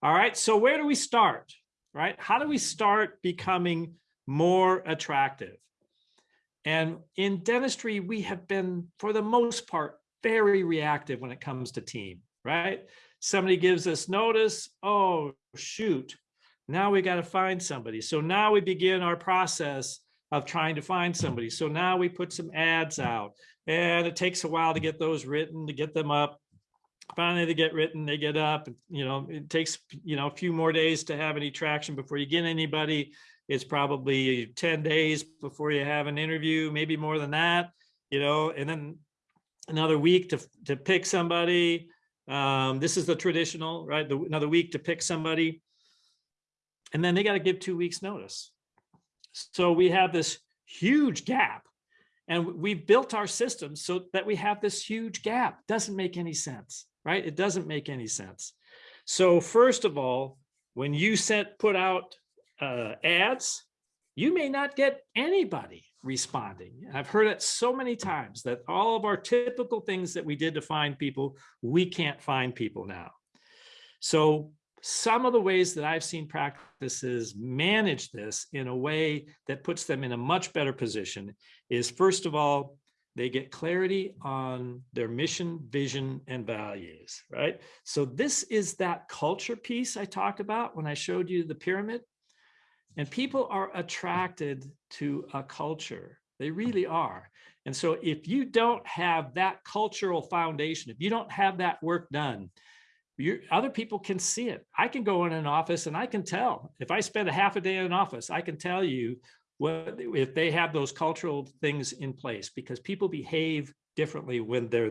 All right, so where do we start, right? How do we start becoming more attractive? And in dentistry, we have been, for the most part, very reactive when it comes to team, right? Somebody gives us notice, oh, shoot, now we got to find somebody. So now we begin our process of trying to find somebody. So now we put some ads out and it takes a while to get those written, to get them up. Finally, they get written, they get up, you know, it takes, you know, a few more days to have any traction before you get anybody. It's probably 10 days before you have an interview, maybe more than that, you know, and then another week to, to pick somebody. Um, this is the traditional, right? The, another week to pick somebody. And then they got to give two weeks notice. So we have this huge gap and we've built our system so that we have this huge gap. Doesn't make any sense, right? It doesn't make any sense. So first of all, when you set put out uh, ads, you may not get anybody responding. I've heard it so many times that all of our typical things that we did to find people, we can't find people now. So some of the ways that I've seen practices manage this in a way that puts them in a much better position is first of all, they get clarity on their mission, vision, and values, right? So this is that culture piece I talked about when I showed you the pyramid. And people are attracted to a culture. They really are. And so if you don't have that cultural foundation, if you don't have that work done, you other people can see it. I can go in an office and I can tell if I spend a half a day in an office, I can tell you what if they have those cultural things in place because people behave differently when they're there.